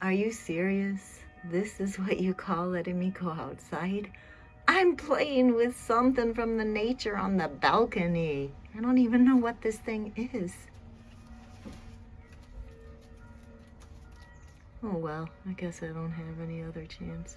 Are you serious? This is what you call letting me go outside? I'm playing with something from the nature on the balcony. I don't even know what this thing is. Oh well, I guess I don't have any other chance.